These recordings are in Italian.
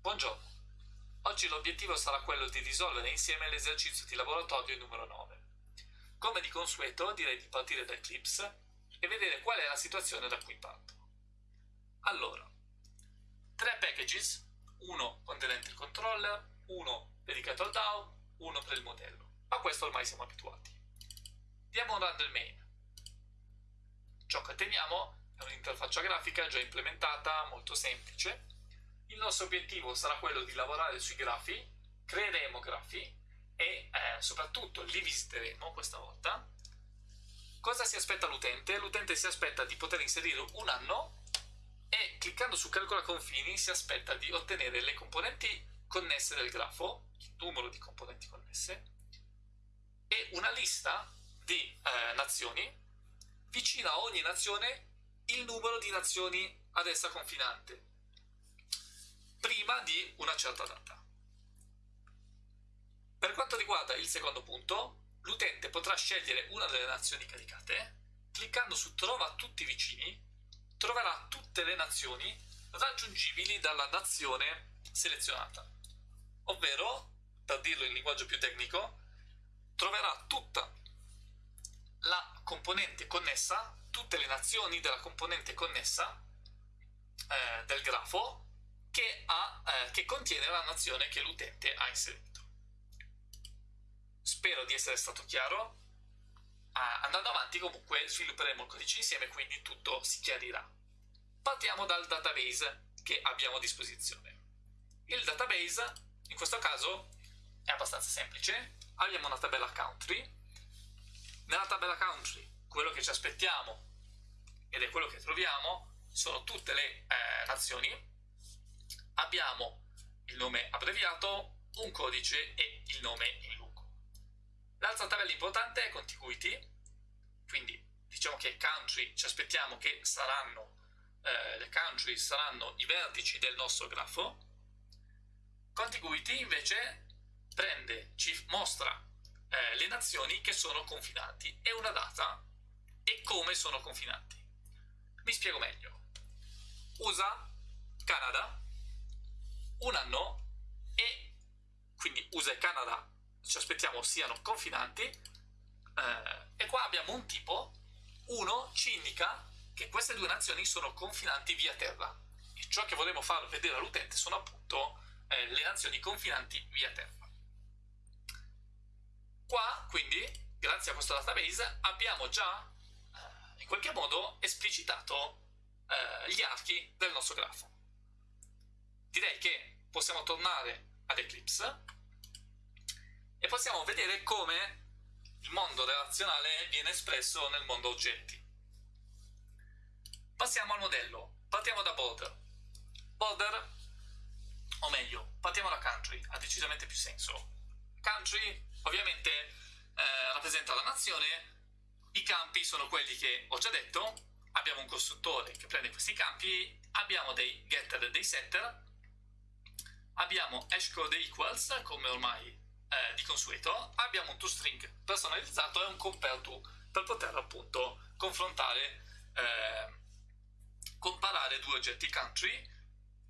Buongiorno, oggi l'obiettivo sarà quello di risolvere insieme l'esercizio di laboratorio numero 9. Come di consueto direi di partire da Eclipse e vedere qual è la situazione da cui parto. Allora, tre packages, uno contenente il controller, uno dedicato al DAO, uno per il modello. A questo ormai siamo abituati. Diamo un run del main. Ciò che otteniamo è un'interfaccia grafica già implementata, molto semplice, il nostro obiettivo sarà quello di lavorare sui grafi, creeremo grafi e eh, soprattutto li visiteremo questa volta. Cosa si aspetta l'utente? L'utente si aspetta di poter inserire un anno e cliccando su calcola confini si aspetta di ottenere le componenti connesse del grafo, il numero di componenti connesse, e una lista di eh, nazioni, vicino a ogni nazione il numero di nazioni ad essa confinante prima di una certa data. Per quanto riguarda il secondo punto, l'utente potrà scegliere una delle nazioni caricate, cliccando su Trova tutti vicini, troverà tutte le nazioni raggiungibili dalla nazione selezionata. Ovvero, per dirlo in linguaggio più tecnico, troverà tutta la componente connessa, tutte le nazioni della componente connessa eh, del grafo che, ha, eh, che contiene la nazione che l'utente ha inserito. Spero di essere stato chiaro. Ah, andando avanti comunque svilupperemo il codice insieme, quindi tutto si chiarirà. Partiamo dal database che abbiamo a disposizione. Il database, in questo caso, è abbastanza semplice. Abbiamo una tabella country. Nella tabella country, quello che ci aspettiamo, ed è quello che troviamo, sono tutte le eh, nazioni abbiamo il nome abbreviato, un codice e il nome in lungo. L'altra tabella importante è contiguity, quindi diciamo che country ci aspettiamo che saranno eh, le country saranno i vertici del nostro grafo. Contiguity invece prende, ci mostra eh, le nazioni che sono confinanti e una data e come sono confinanti. Mi spiego meglio. USA, Canada, un anno e quindi USA e Canada ci aspettiamo siano confinanti eh, e qua abbiamo un tipo, uno ci indica che queste due nazioni sono confinanti via terra. E ciò che volevo far vedere all'utente sono appunto eh, le nazioni confinanti via terra. Qua quindi, grazie a questo database, abbiamo già eh, in qualche modo esplicitato eh, gli archi del nostro grafo. Direi che possiamo tornare ad Eclipse e possiamo vedere come il mondo relazionale viene espresso nel mondo oggetti. Passiamo al modello, partiamo da border. Border, o meglio, partiamo da country, ha decisamente più senso. Country ovviamente eh, rappresenta la nazione, i campi sono quelli che ho già detto, abbiamo un costruttore che prende questi campi, abbiamo dei getter e dei setter, abbiamo hashcode equals, come ormai eh, di consueto, abbiamo un toString personalizzato e un compareTo per poter appunto confrontare, eh, comparare due oggetti country,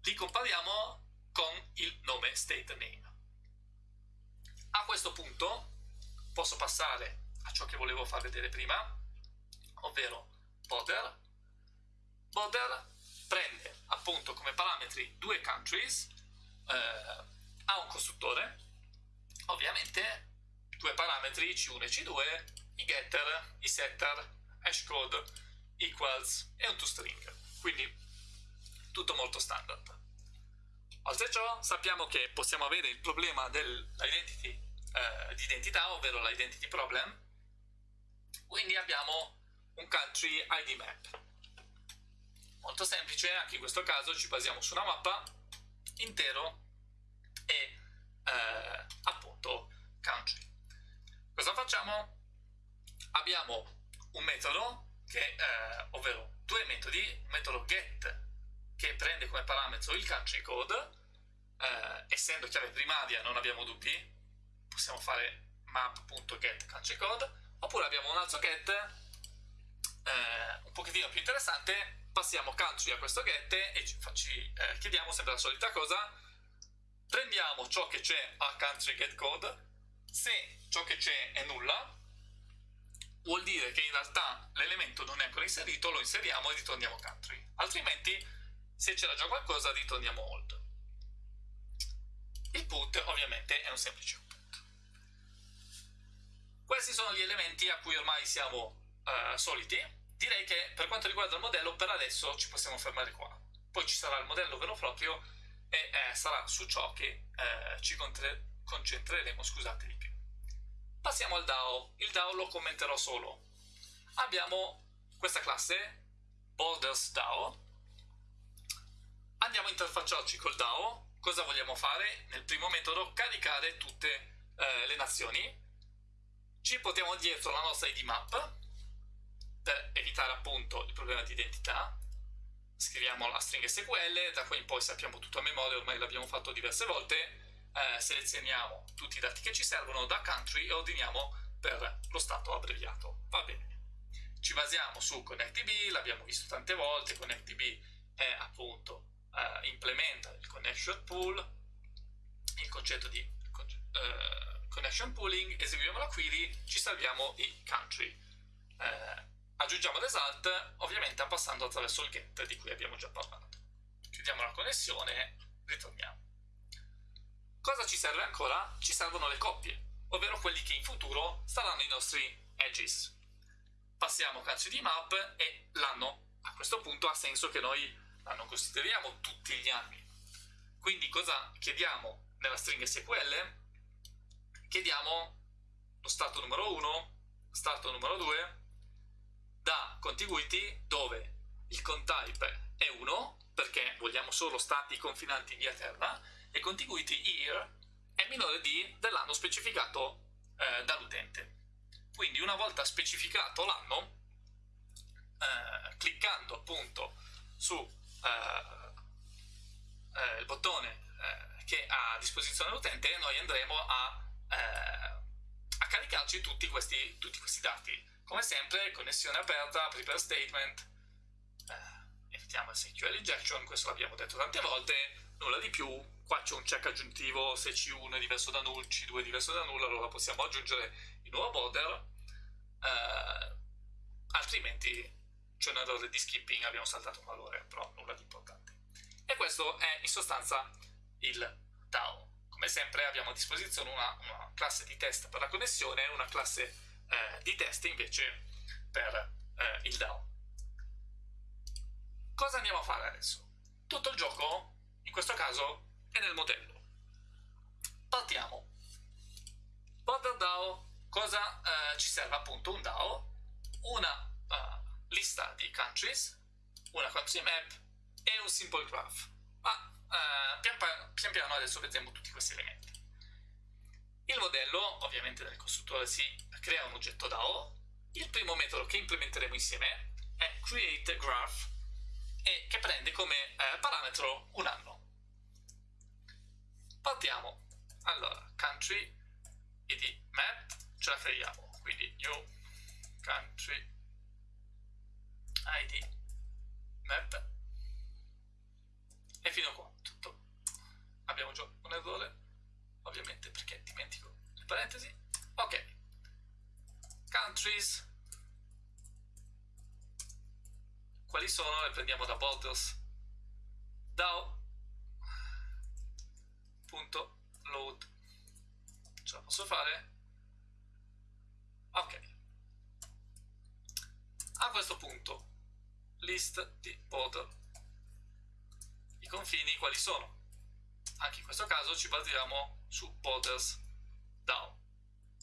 li compariamo con il nome state name. A questo punto posso passare a ciò che volevo far vedere prima, ovvero border. Border prende appunto come parametri due countries eh, ha un costruttore, ovviamente due parametri C1 e C2, i getter, i setter, hashcode, equals e un toString, quindi tutto molto standard. Oltre ciò sappiamo che possiamo avere il problema dell'identity eh, di identità, ovvero l'identity problem, quindi abbiamo un country ID map. Molto semplice, anche in questo caso ci basiamo su una mappa intero e eh, appunto country. Cosa facciamo? Abbiamo un metodo che, eh, ovvero due metodi, un metodo get che prende come parametro il country code, eh, essendo chiave primaria non abbiamo dubbi, possiamo fare map.get country code, oppure abbiamo un altro get eh, un pochettino più interessante, passiamo country a questo get e ci, ci eh, chiediamo sempre la solita cosa, prendiamo ciò che c'è a country get code, se ciò che c'è è nulla, vuol dire che in realtà l'elemento non è ancora inserito, lo inseriamo e ritorniamo country. Altrimenti, se c'era già qualcosa, ritorniamo old. Il put ovviamente è un semplice put. Questi sono gli elementi a cui ormai siamo uh, soliti. Direi che per quanto riguarda il modello, per adesso ci possiamo fermare qua. Poi ci sarà il modello vero proprio e eh, sarà su ciò che eh, ci concentreremo scusate, di più. Passiamo al DAO. Il DAO lo commenterò solo. Abbiamo questa classe, Borders DAO. Andiamo a interfacciarci col DAO. Cosa vogliamo fare? Nel primo metodo, caricare tutte eh, le nazioni. Ci portiamo dietro la nostra ID map per evitare appunto il problema di identità scriviamo la stringa SQL, da qui in poi sappiamo tutto a memoria, ormai l'abbiamo fatto diverse volte, eh, selezioniamo tutti i dati che ci servono da country e ordiniamo per lo stato abbreviato. Va bene. Ci basiamo su ConnectDB, l'abbiamo visto tante volte, ConnectDB è appunto eh, implementa il connection pool, il concetto di eh, connection pooling, eseguiamo la query, ci salviamo i country. Eh, Aggiungiamo result ovviamente passando attraverso il get di cui abbiamo già parlato. Chiudiamo la connessione ritorniamo. Cosa ci serve ancora? Ci servono le coppie, ovvero quelli che in futuro saranno i nostri edges. Passiamo country di map e l'anno. A questo punto ha senso che noi non consideriamo tutti gli anni. Quindi cosa chiediamo nella stringa SQL? Chiediamo lo stato numero 1, stato numero 2, da contiguity dove il contype è 1 perché vogliamo solo stati confinanti via terra e contiguity here è minore di dell'anno specificato eh, dall'utente. Quindi una volta specificato l'anno, eh, cliccando appunto su eh, eh il bottone eh, che ha a disposizione l'utente, noi andremo a, eh, a caricarci tutti questi, tutti questi dati come sempre, connessione aperta, prepare statement, eh, effettiamo il SQL injection, questo l'abbiamo detto tante volte, nulla di più, qua c'è un check aggiuntivo, se C1 è diverso da null, C2 è diverso da null, allora possiamo aggiungere il nuovo border, eh, altrimenti c'è un errore di skipping, abbiamo saltato un valore, però nulla di importante. E questo è in sostanza il DAO. Come sempre abbiamo a disposizione una, una classe di test per la connessione, una classe eh, di test invece per eh, il DAO. Cosa andiamo a fare adesso? Tutto il gioco, in questo caso, è nel modello. Partiamo. Border DAO, cosa eh, ci serve appunto un DAO? Una uh, lista di countries, una country map e un simple graph. Ma uh, pian, pian piano adesso vedremo tutti questi elementi. Il modello, ovviamente nel costruttore si crea un oggetto DAO. Il primo metodo che implementeremo insieme è createGraph e che prende come eh, parametro un anno. Partiamo. Allora, country id map, ce la creiamo, quindi new country id map e fino a qua tutto. Abbiamo già un errore ovviamente perché dimentico le parentesi ok countries. Quali sono? le prendiamo da borders DAO. Punto. Load. Ce la posso fare? ok. A questo punto list di border i confini quali sono? anche in questo caso ci basiamo su borders down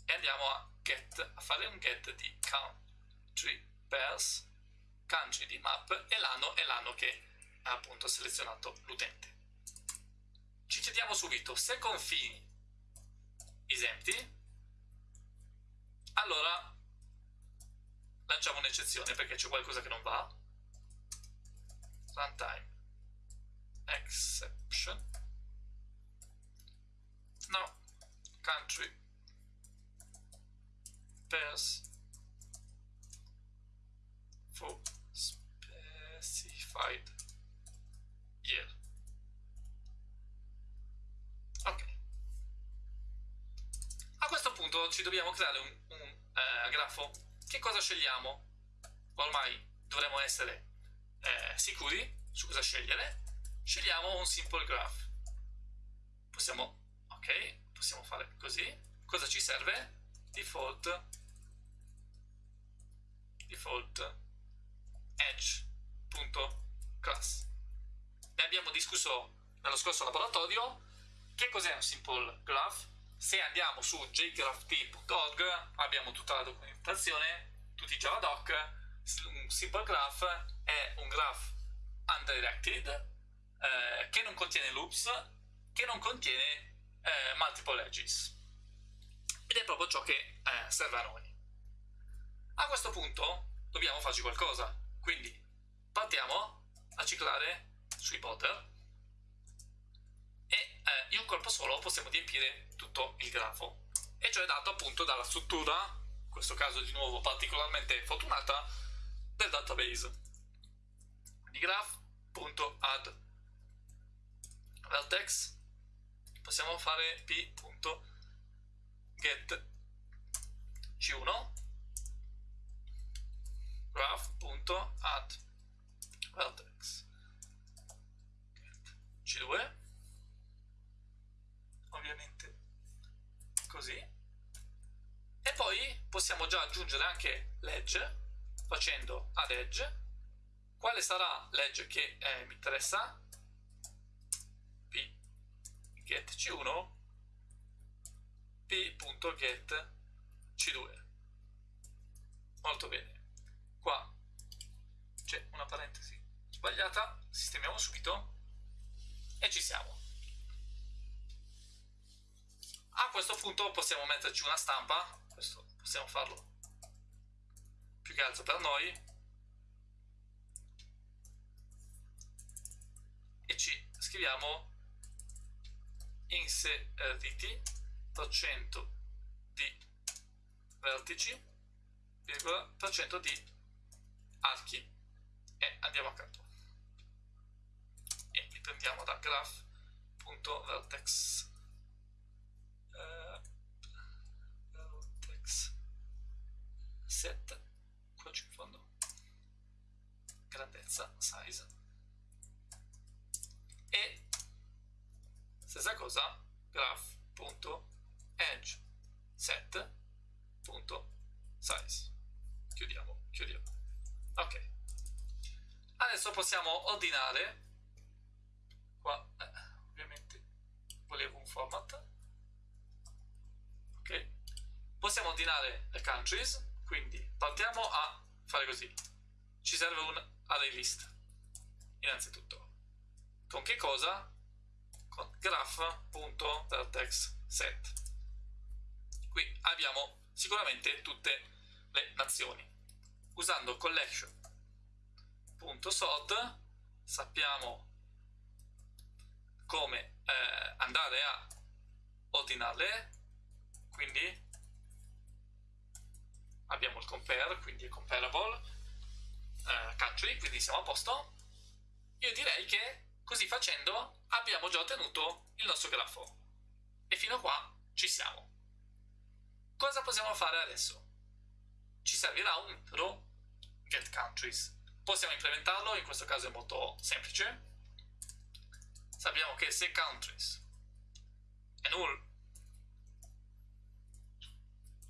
e andiamo a get fare un get di country pairs country di map e l'anno è l'anno che ha appunto selezionato l'utente. Ci chiediamo subito se confini esempty allora lanciamo un'eccezione perché c'è qualcosa che non va. Runtime. Exception. No. Country pairs for specified year. Ok. A questo punto ci dobbiamo creare un, un eh, grafo. Che cosa scegliamo? Ormai dovremmo essere eh, sicuri su cosa scegliere. Scegliamo un simple graph. Possiamo, ok, possiamo fare così. Cosa ci serve? Default default edge.class. Ne abbiamo discusso nello scorso laboratorio. Che cos'è un simple graph? Se andiamo su jgrapht.org abbiamo tutta la documentazione, tutti i javadoc. Un simple graph è un graph undirected eh, che non contiene loops, che non contiene eh, multiple edges. Ed è proprio ciò che eh, serve a noi. A questo punto dobbiamo farci qualcosa, quindi partiamo a ciclare sui potter e eh, in un colpo solo possiamo riempire tutto il grafo e ciò è dato appunto dalla struttura, in questo caso di nuovo particolarmente fortunata, del database. Quindi graph.add vertex possiamo fare p.get c1 graph.add vertex. C2 ovviamente così. E poi possiamo già aggiungere anche l'edge facendo add edge. Quale sarà l'edge che eh, mi interessa? P. Get c1 p.get c2 molto bene. Qua c'è una parentesi sbagliata, sistemiamo subito. E ci siamo. A questo punto possiamo metterci una stampa, questo possiamo farlo più che altro per noi, e ci scriviamo inseriti 100 di vertici, virgola, per cento di archi. E andiamo a capo e li prendiamo da graph.vertex uh, vertex set qua giù in fondo. Grandezza size possiamo ordinare. Qua eh, ovviamente volevo un format. Ok. Possiamo ordinare le countries quindi partiamo a fare così. Ci serve un array list innanzitutto. Con che cosa? con graph.vertex set qui abbiamo sicuramente tutte le nazioni. Usando collection.sort sappiamo come eh, andare a ordinarle quindi abbiamo il compare quindi è comparable eh, country quindi siamo a posto. Io direi che così facendo abbiamo già ottenuto il nostro grafo. E fino a qua ci siamo. Cosa possiamo fare adesso? Ci servirà un row get countries. Possiamo implementarlo, in questo caso è molto semplice. Sappiamo che se countries è null,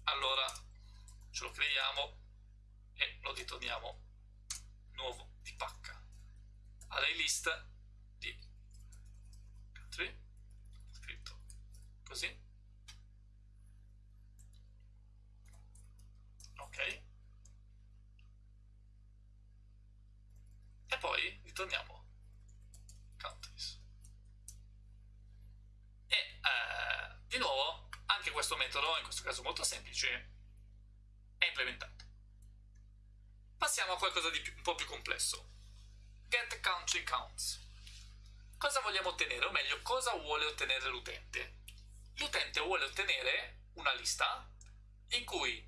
allora ce lo creiamo e lo ritorniamo nuovo di pacca. Array list di country, scritto così. Ok. E poi ritorniamo. Countries. E eh, di nuovo anche questo metodo in questo caso molto semplice è implementato. Passiamo a qualcosa di più, un po' più complesso. Get country counts. Cosa vogliamo ottenere? O meglio cosa vuole ottenere l'utente? L'utente vuole ottenere una lista in cui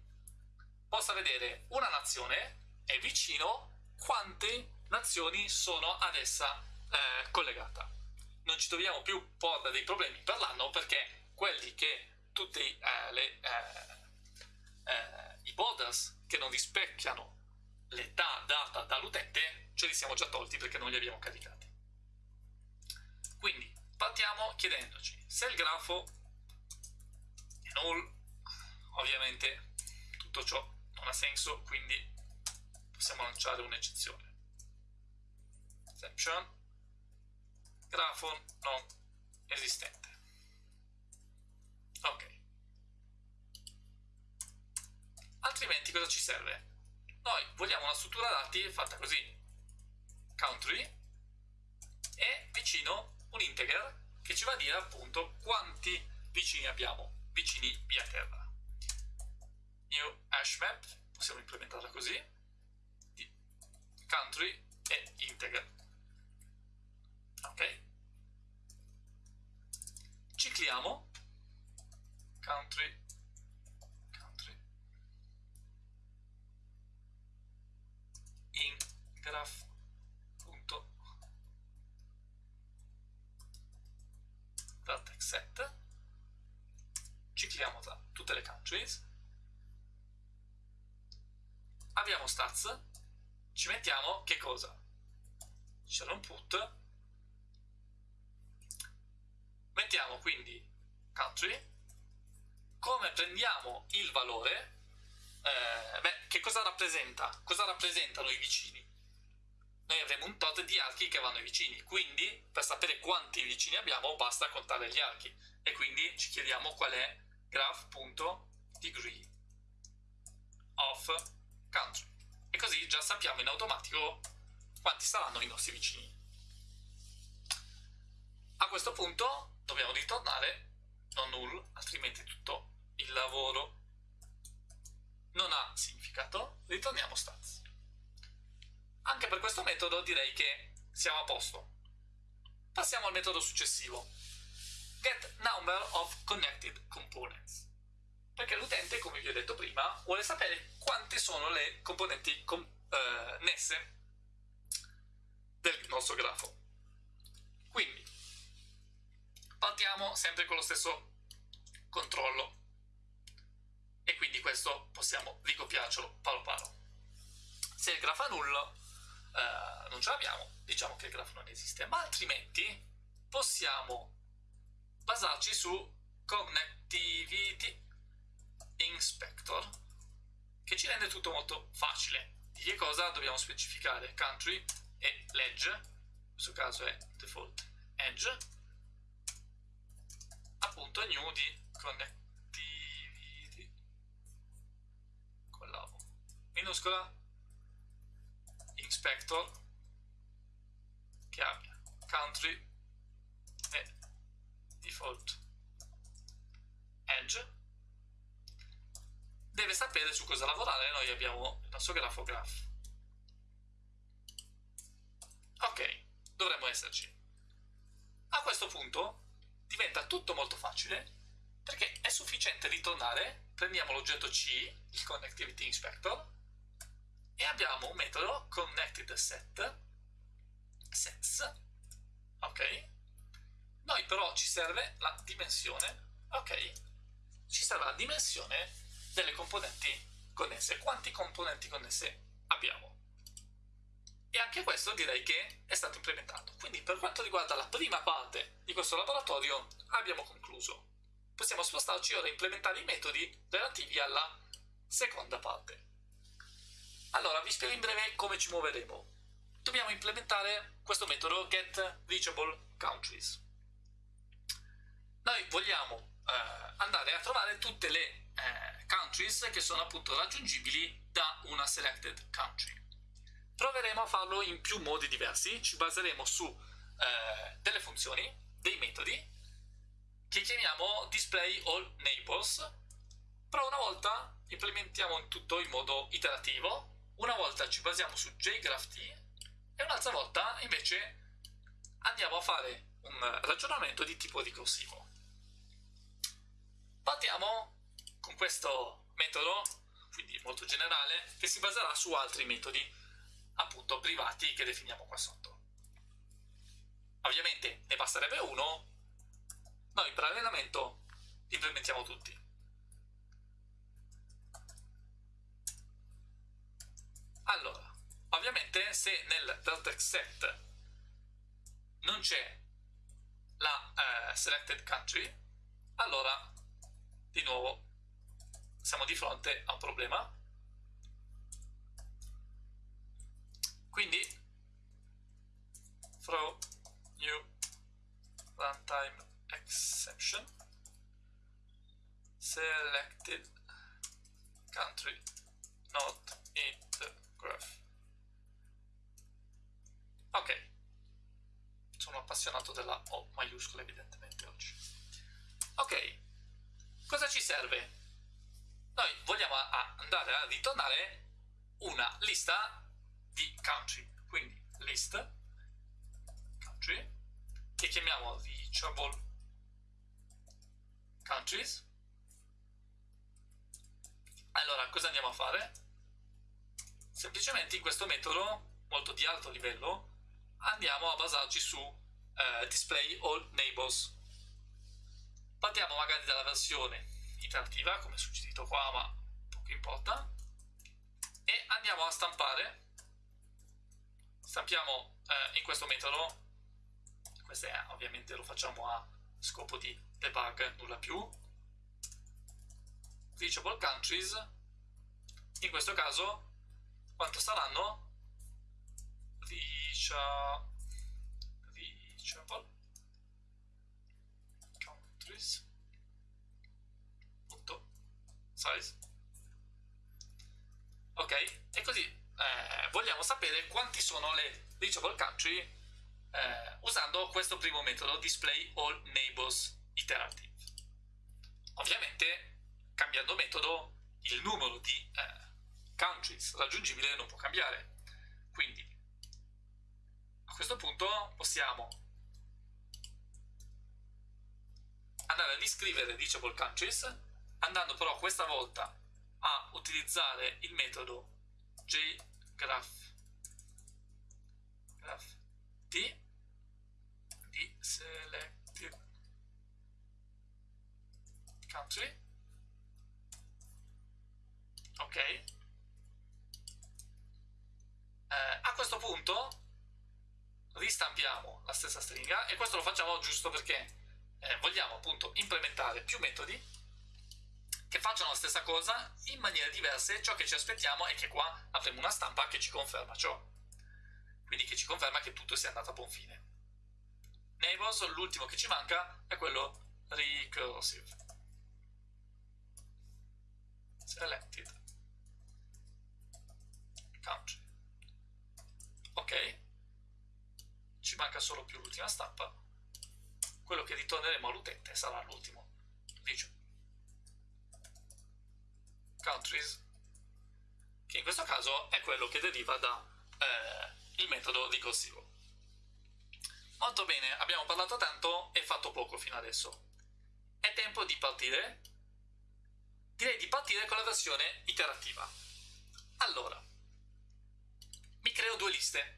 possa vedere una nazione e vicino quante nazioni sono ad essa eh, collegata. Non ci troviamo più porre dei problemi per l'anno perché quelli che tutti eh, le, eh, eh, i borders che non rispecchiano l'età data dall'utente, ce li siamo già tolti perché non li abbiamo caricati. Quindi partiamo chiedendoci se il grafo è null, ovviamente tutto ciò non ha senso, quindi possiamo lanciare un'eccezione. Exception, grafo non esistente. Ok. Altrimenti cosa ci serve? Noi vogliamo una struttura dati fatta così. Country e vicino un integer che ci va a dire appunto quanti vicini abbiamo, vicini via terra. New hash map, possiamo implementarla così, country e integer. Ok? Cicliamo. Country. Country. In graph punto. Set. Cicliamo tra tutte le countries. Abbiamo stats. Ci mettiamo che cosa? c'era un put mettiamo quindi country come prendiamo il valore eh, beh, che cosa rappresenta? cosa rappresentano i vicini? noi avremo un tot di archi che vanno ai vicini quindi per sapere quanti vicini abbiamo basta contare gli archi e quindi ci chiediamo qual è graph.degree of country e così già sappiamo in automatico quanti saranno i nostri vicini a questo punto dobbiamo ritornare non null, altrimenti tutto il lavoro non ha significato, ritorniamo stats. Anche per questo metodo direi che siamo a posto. Passiamo al metodo successivo. Get number of connected components. Perché l'utente, come vi ho detto prima, vuole sapere quante sono le componenti connesse eh, del nostro grafo. Quindi, partiamo sempre con lo stesso controllo. E quindi questo possiamo ricopiarcelo palo palo. Se il grafo è nullo eh, non ce l'abbiamo diciamo che il grafo non esiste ma altrimenti possiamo basarci su connectivity inspector che ci rende tutto molto facile. Di che cosa dobbiamo specificare? Country e l'edge in questo caso è default edge appunto new di connectivity con la minuscola. Inspector. Che abbia country. E default. Edge. Deve sapere su cosa lavorare. Noi abbiamo il nostro grafo graph ok dovremmo esserci. A questo punto diventa tutto molto facile perché è sufficiente ritornare, prendiamo l'oggetto C, il Connectivity Inspector, e abbiamo un metodo connectedSet, sets, ok? Noi però ci serve la dimensione, ok? Ci serve la dimensione delle componenti connesse. Quanti componenti connesse abbiamo? E anche questo direi che è stato implementato. Quindi per quanto riguarda la prima parte di questo laboratorio abbiamo concluso. Possiamo spostarci ora a implementare i metodi relativi alla seconda parte. Allora, vi spiego in breve come ci muoveremo. Dobbiamo implementare questo metodo getReachableCountries. Noi vogliamo eh, andare a trovare tutte le eh, countries che sono appunto raggiungibili da una selected country. Proveremo a farlo in più modi diversi, ci baseremo su eh, delle funzioni, dei metodi, che chiamiamo display all neighbors, però una volta implementiamo tutto in modo iterativo, una volta ci basiamo su jgraph e un'altra volta invece andiamo a fare un ragionamento di tipo ricorsivo. Partiamo con questo metodo, quindi molto generale, che si baserà su altri metodi appunto privati che definiamo qua sotto. Ovviamente ne basterebbe uno, noi per allenamento implementiamo tutti. Allora, ovviamente se nel vertex set non c'è la eh, selected country, allora di nuovo siamo di fronte a un problema. Quindi throw new runtime exception selected country not in the graph. Ok, sono appassionato della O maiuscola evidentemente oggi. Ok, cosa ci serve? Noi vogliamo andare a ritornare una lista di country, quindi list country che chiamiamo reachable countries. Allora, cosa andiamo a fare? Semplicemente in questo metodo, molto di alto livello, andiamo a basarci su eh, display all neighbors. Partiamo magari dalla versione interattiva, come suggerito qua, ma poco importa, e andiamo a stampare. Stampiamo eh, in questo metodo, questo è, ovviamente lo facciamo a scopo di debug, nulla più, reachable countries, in questo caso quanto saranno? Reachable countries size ok e così eh, vogliamo sapere quanti sono le reachable country eh, usando questo primo metodo display all neighbors iterative. Ovviamente cambiando metodo il numero di eh, countries raggiungibile non può cambiare. Quindi a questo punto possiamo andare a riscrivere reachable countries andando però questa volta a utilizzare il metodo jgraph graph. T. Di selected country. Ok. Eh, a questo punto ristampiamo la stessa stringa e questo lo facciamo giusto perché eh, vogliamo appunto implementare più metodi che facciano la stessa cosa in maniere diverse, ciò che ci aspettiamo è che qua avremo una stampa che ci conferma ciò. Quindi che ci conferma che tutto sia andato a buon fine. Neighbors, l'ultimo che ci manca è quello recursive. Selected. Country. Ok. Ci manca solo più l'ultima stampa. Quello che ritorneremo all'utente sarà l'ultimo. Dice countries, che in questo caso è quello che deriva dal eh, metodo ricorsivo. Molto bene, abbiamo parlato tanto e fatto poco fino adesso. È tempo di partire. Direi di partire con la versione iterativa. Allora, mi creo due liste.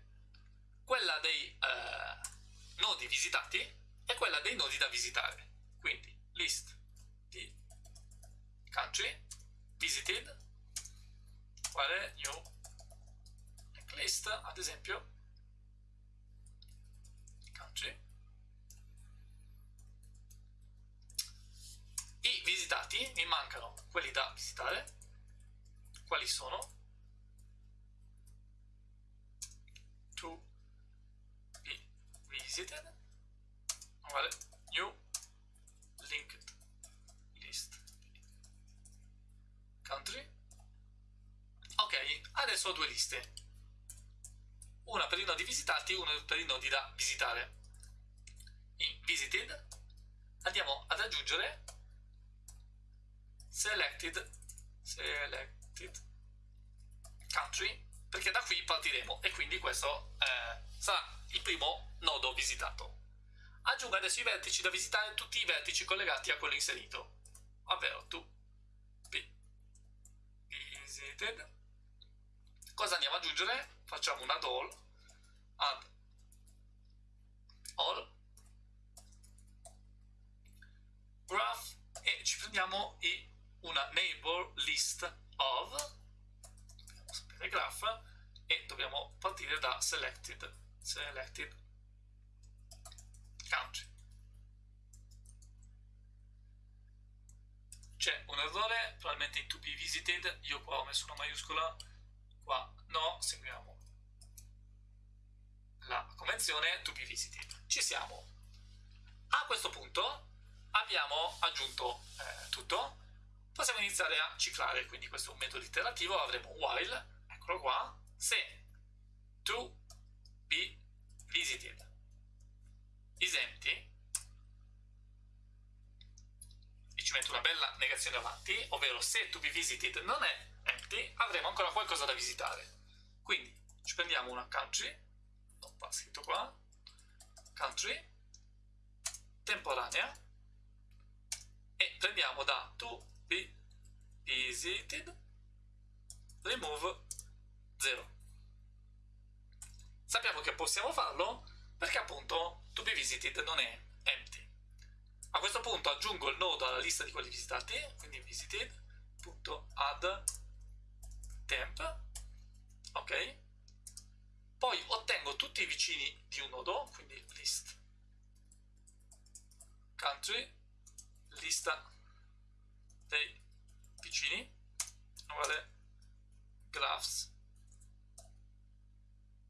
Quella dei eh, nodi visitati e quella dei nodi da visitare. Quindi, list di country visited. Quale new. List ad esempio. Country. I visitati mi mancano quelli da visitare. Quali sono? To be visited. Uguale new linked country ok adesso ho due liste. Una per i nodi visitati e una per i nodi da visitare. In visited andiamo ad aggiungere selected selected country perché da qui partiremo e quindi questo eh, sarà il primo nodo visitato. Aggiungo adesso i vertici da visitare tutti i vertici collegati a quello inserito ovvero tu visited cosa andiamo ad aggiungere? facciamo un add all add all graph e ci prendiamo una neighbor list of sapere graph e dobbiamo partire da selected selected country c'è un errore probabilmente in to be visited io qua ho messo una maiuscola qua no seguiamo la convenzione to be visited. Ci siamo. A questo punto abbiamo aggiunto eh, tutto. Possiamo iniziare a ciclare quindi questo è un metodo iterativo avremo while eccolo qua se to be visited is empty e ci metto una bella negazione avanti ovvero se to be visited non è empty avremo ancora qualcosa da visitare. Quindi ci prendiamo una country. Va scritto qua. Country. Temporanea. E prendiamo da to be visited. Remove 0 sappiamo che possiamo farlo perché appunto to be visited non è empty. A questo punto aggiungo il nodo alla lista di quelli visitati quindi visited.add temp ok poi ottengo tutti i vicini di un nodo quindi list country lista dei vicini uguale graphs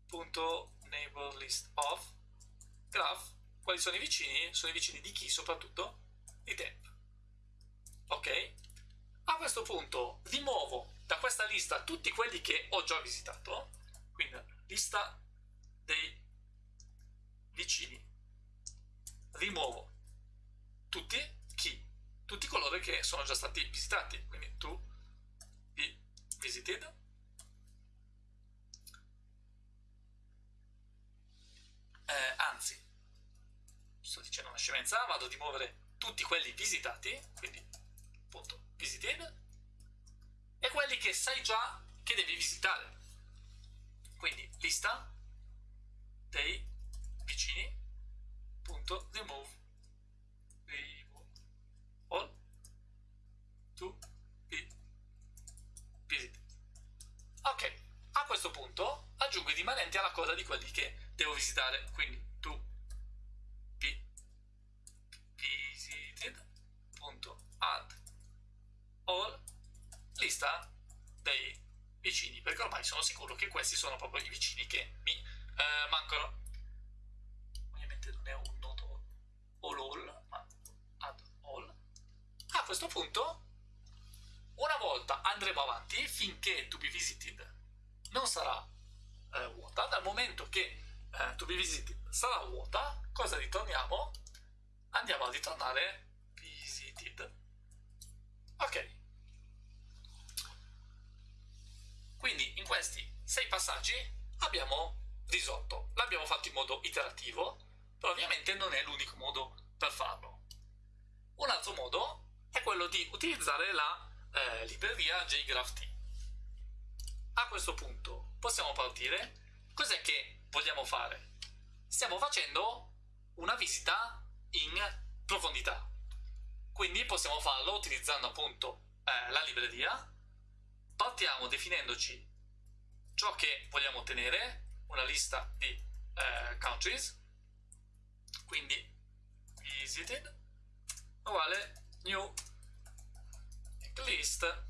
punto neighbor list of graph quali sono i vicini? sono i vicini di chi soprattutto? di temp ok? a questo punto rimuovo da questa lista tutti quelli che ho già visitato quindi lista dei vicini. Rimuovo tutti chi? tutti coloro che sono già stati visitati. Quindi tu be visited eh, anzi sto dicendo una scemenza vado a rimuovere tutti quelli visitati quindi appunto visited e quelli che sai già che devi visitare. Quindi lista dei vicini punto remove all to be visited ok a questo punto aggiungo i rimanenti alla coda di quelli che devo visitare quindi sono sicuro che questi sono proprio i vicini che mi eh, mancano. Ovviamente non è un nodo all all ma add all. A questo punto una volta andremo avanti finché to be visited non sarà eh, vuota. Dal momento che eh, to be visited sarà vuota cosa ritorniamo? andiamo a ritornare visited. Ok quindi in questi sei passaggi abbiamo risolto l'abbiamo fatto in modo iterativo però ovviamente non è l'unico modo per farlo un altro modo è quello di utilizzare la eh, libreria JGraphT a questo punto possiamo partire cos'è che vogliamo fare? Stiamo facendo una visita in profondità. Quindi possiamo farlo utilizzando appunto eh, la libreria. Partiamo definendoci ciò che vogliamo ottenere, una lista di eh, countries. Quindi visited uguale new list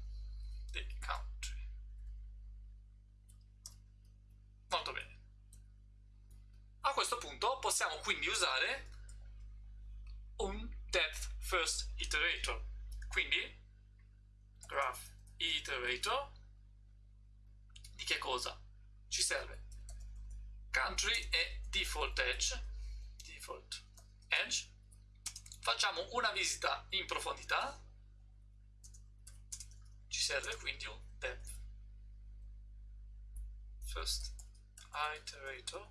di country. Molto bene. A questo punto possiamo quindi usare un depth first iterator. Quindi graph iterator di che cosa? Ci serve country e default edge. Default edge. Facciamo una visita in profondità. Ci serve quindi un depth first iterator.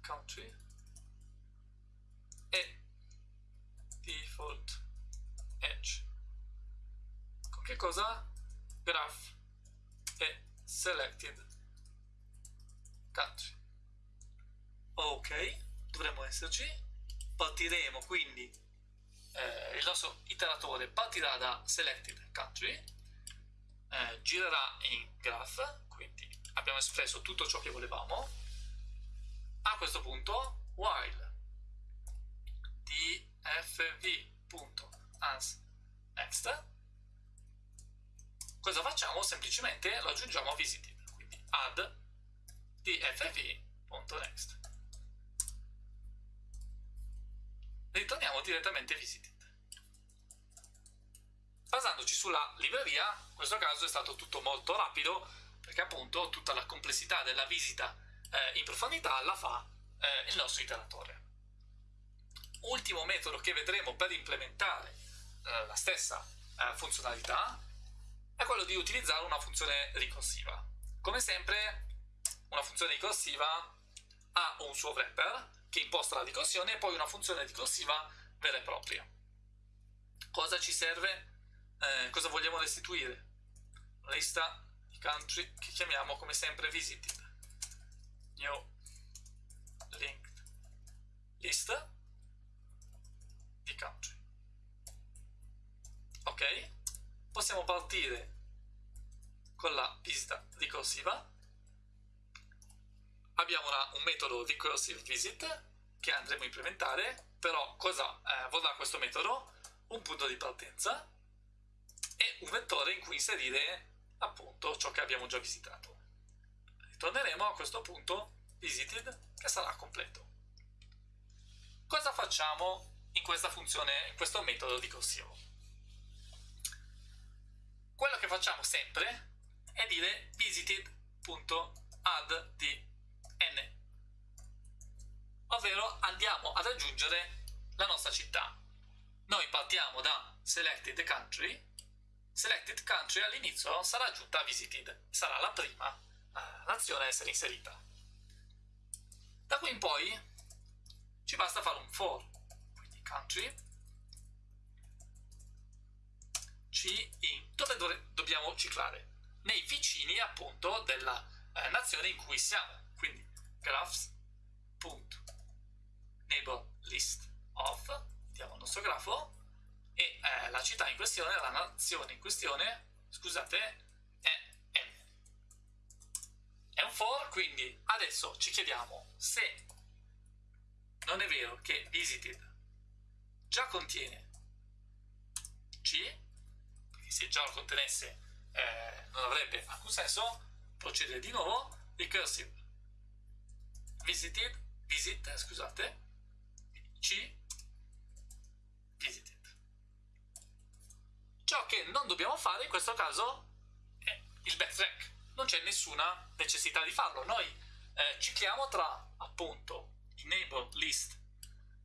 Country. E default edge. Con che cosa? graph e selected country ok dovremmo esserci partiremo quindi eh, il nostro iteratore partirà da selected country, eh, girerà in graph, quindi abbiamo espresso tutto ciò che volevamo. A questo punto, while dfv.ansNext, cosa facciamo? Semplicemente lo aggiungiamo a visited, quindi add dfv.next. Ritorniamo direttamente visited. Basandoci sulla libreria, in questo caso è stato tutto molto rapido, perché appunto tutta la complessità della visita eh, in profondità la fa eh, il nostro iteratore. Ultimo metodo che vedremo per implementare eh, la stessa eh, funzionalità è quello di utilizzare una funzione ricorsiva. Come sempre, una funzione ricorsiva ha un suo wrapper che imposta la ricorsione e poi una funzione ricorsiva vera e propria. Cosa ci serve? Eh, cosa vogliamo restituire? Una lista di country che chiamiamo come sempre visited. New linked list di country. Ok? Possiamo partire con la visita ricorsiva. Abbiamo una, un metodo recursive visit che andremo a implementare, però cosa eh, vorrà questo metodo? Un punto di partenza e un vettore in cui inserire appunto ciò che abbiamo già visitato. Ritorneremo a questo punto visited che sarà completo. Cosa facciamo in questa funzione, in questo metodo ricorsivo? Quello che facciamo sempre è dire visited.addn ovvero andiamo ad aggiungere la nostra città. Noi partiamo da selected country. Selected country all'inizio sarà aggiunta visited, sarà la prima uh, nazione a essere inserita. Da qui in poi ci basta fare un for, quindi country, c in, dove do dobbiamo ciclare? Nei vicini appunto della eh, nazione in cui siamo, quindi graphs.neighbor list of, vediamo il nostro grafo, e eh, la città in questione, la nazione in questione, scusate, è N. È un for, quindi adesso ci chiediamo se non è vero che visited già contiene C, se già lo contenesse eh, non avrebbe alcun senso, procedere di nuovo, recursive visited, visit, scusate, C, visited. Ciò che non dobbiamo fare in questo caso è il backtrack, non c'è nessuna necessità di farlo. Noi eh, cicliamo tra appunto neighbor list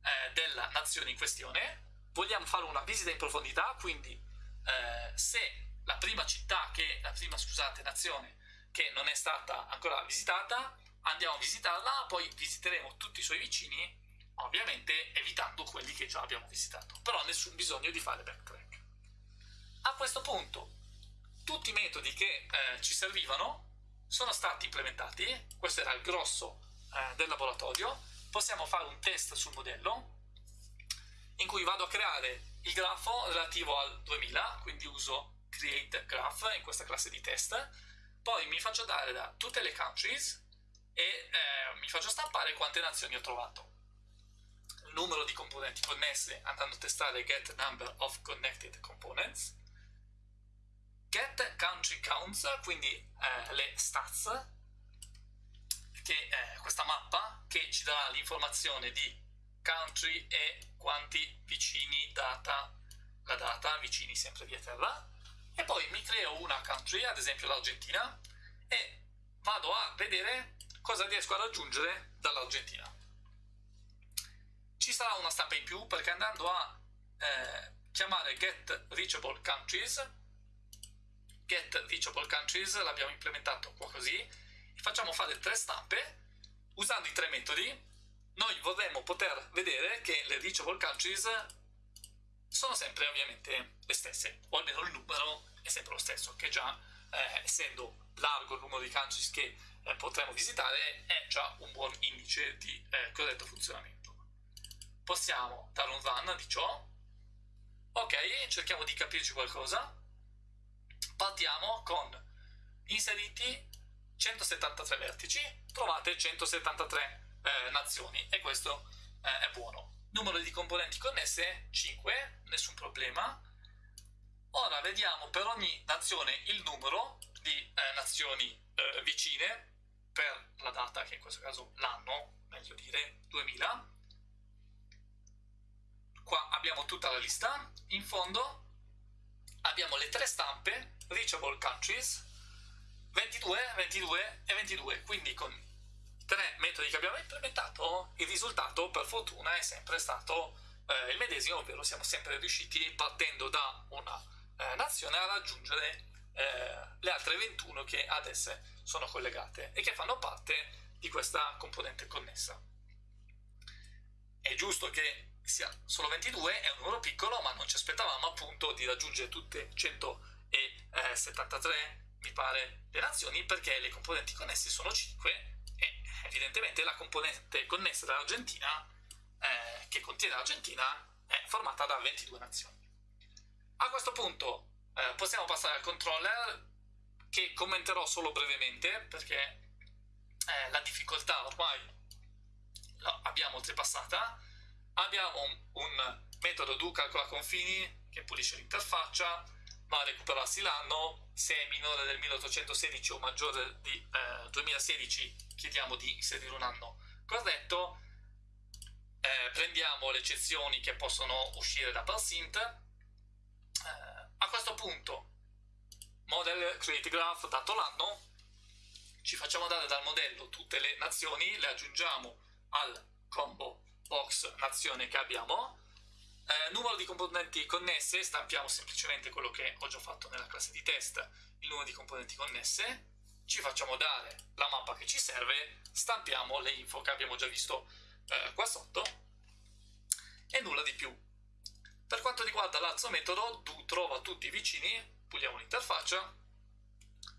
eh, della nazione in questione, vogliamo fare una visita in profondità, quindi eh, se la prima città, che, la prima scusate, nazione che non è stata ancora visitata, andiamo a visitarla, poi visiteremo tutti i suoi vicini, ovviamente evitando quelli che già abbiamo visitato, però nessun bisogno di fare backtrack. A questo punto tutti i metodi che eh, ci servivano sono stati implementati, questo era il grosso eh, del laboratorio, possiamo fare un test sul modello in cui vado a creare il grafo relativo al 2000, quindi uso create graph in questa classe di test, poi mi faccio dare da tutte le countries e eh, mi faccio stampare quante nazioni ho trovato. Il numero di componenti connesse andando a testare get number of connected components get country counts, quindi eh, le stats, che è questa mappa che ci darà l'informazione di country e quanti vicini data, la data, vicini sempre via terra, e poi mi creo una country, ad esempio l'Argentina, e vado a vedere cosa riesco a raggiungere dall'Argentina. Ci sarà una stampa in più perché andando a eh, chiamare get reachable countries get reachable countries l'abbiamo implementato qua così facciamo fare tre stampe usando i tre metodi noi vorremmo poter vedere che le reachable countries sono sempre ovviamente le stesse o almeno il numero è sempre lo stesso che già eh, essendo largo il numero di countries che eh, potremo visitare è già un buon indice di eh, corretto funzionamento. Possiamo dare un run di ciò? Ok, cerchiamo di capirci qualcosa. Partiamo con inseriti 173 vertici, trovate 173 eh, nazioni e questo eh, è buono. Numero di componenti connesse 5, nessun problema. Ora vediamo per ogni nazione il numero di eh, nazioni eh, vicine per la data, che in questo caso l'anno, meglio dire 2000. Qua abbiamo tutta la lista. In fondo abbiamo le tre stampe reachable countries 22, 22 e 22. Quindi con tre metodi che abbiamo implementato il risultato per fortuna è sempre stato eh, il medesimo, ovvero siamo sempre riusciti partendo da una eh, nazione a raggiungere eh, le altre 21 che ad esse sono collegate e che fanno parte di questa componente connessa. È giusto che sia solo 22, è un numero piccolo, ma non ci aspettavamo appunto di raggiungere tutte 173, mi pare, le nazioni, perché le componenti connesse sono 5 e evidentemente la componente connessa dall'Argentina, eh, che contiene l'Argentina, è formata da 22 nazioni. A questo punto eh, possiamo passare al controller che commenterò solo brevemente perché eh, la difficoltà ormai l'abbiamo oltrepassata. Abbiamo un, un metodo do calcola confini che pulisce l'interfaccia, va a recuperarsi l'anno, se è minore del 1816 o maggiore di eh, 2016 chiediamo di inserire un anno. Corretto, eh, prendiamo le eccezioni che possono uscire da parsint, eh, a questo punto model create graph dato l'anno ci facciamo dare dal modello tutte le nazioni le aggiungiamo al combo box nazione che abbiamo eh, numero di componenti connesse stampiamo semplicemente quello che ho già fatto nella classe di test. Il numero di componenti connesse ci facciamo dare la mappa che ci serve stampiamo le info che abbiamo già visto eh, qua sotto e nulla di più. Per quanto riguarda l'altro metodo do trova tutti i vicini puliamo l'interfaccia.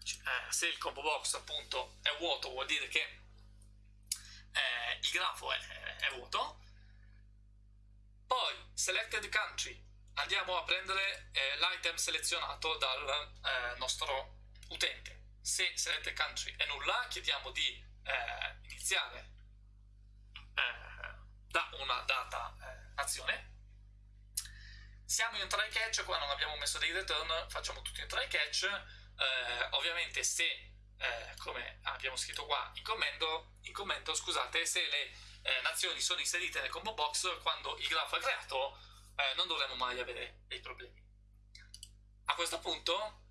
Eh, se il combo box appunto è vuoto vuol dire che eh, il grafo è, è, vuoto poi selected country. Andiamo a prendere eh, l'item selezionato dal eh, nostro utente. Se selected country è nulla chiediamo di eh, iniziare eh, da una data nazione siamo in try catch, qua non abbiamo messo dei return, facciamo tutto in try catch. Eh, ovviamente se, eh, come abbiamo scritto qua in commento, in commento scusate, se le eh, nazioni sono inserite nel combo box, quando il grafo è creato, eh, non dovremo mai avere dei problemi. A questo punto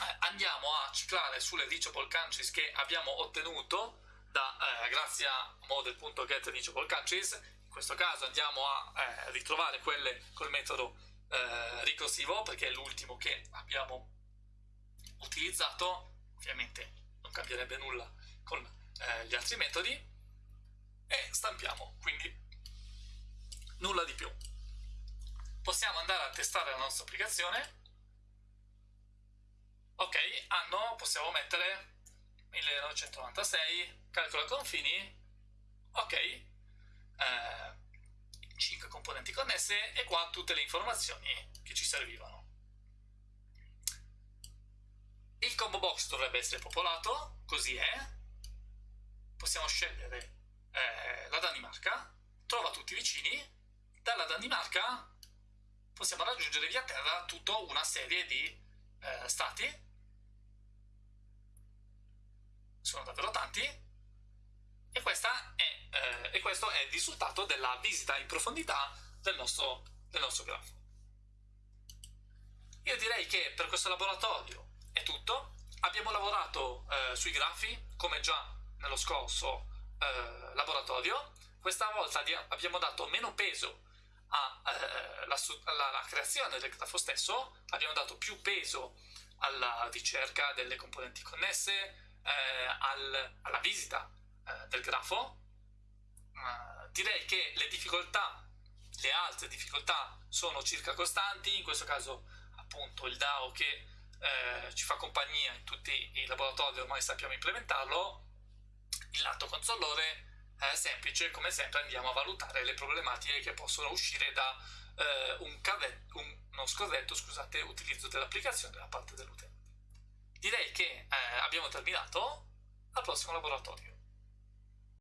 eh, andiamo a ciclare sulle reachable countries che abbiamo ottenuto da, eh, grazie a model.getReachableCountries questo caso andiamo a eh, ritrovare quelle col metodo eh, ricorsivo perché è l'ultimo che abbiamo utilizzato. Ovviamente non cambierebbe nulla con eh, gli altri metodi e stampiamo quindi nulla di più possiamo andare a testare la nostra applicazione ok anno possiamo mettere 1996 calcola confini ok eh, 5 componenti connesse e qua tutte le informazioni che ci servivano. Il combo box dovrebbe essere popolato, così è. Possiamo scegliere eh, la Danimarca, trova tutti vicini, dalla Danimarca possiamo raggiungere via terra tutta una serie di eh, stati, sono davvero tanti, e, è, eh, e, questo è il risultato della visita in profondità del nostro, del nostro grafo. Io direi che per questo laboratorio è tutto. Abbiamo lavorato eh, sui grafi, come già nello scorso eh, laboratorio. Questa volta abbiamo dato meno peso alla, eh, alla creazione del grafo stesso, abbiamo dato più peso alla ricerca delle componenti connesse, eh, al, alla visita eh, del grafo, direi che le difficoltà, le altre difficoltà sono circa costanti, in questo caso appunto il DAO che eh, ci fa compagnia in tutti i laboratori ormai sappiamo implementarlo, il lato consolore è semplice, come sempre andiamo a valutare le problematiche che possono uscire da eh, un, cave, un, abbiamo scorretto, scusate, l'utilizzo dell'applicazione da parte dell'utente. Direi che eh, abbiamo terminato, al prossimo laboratorio.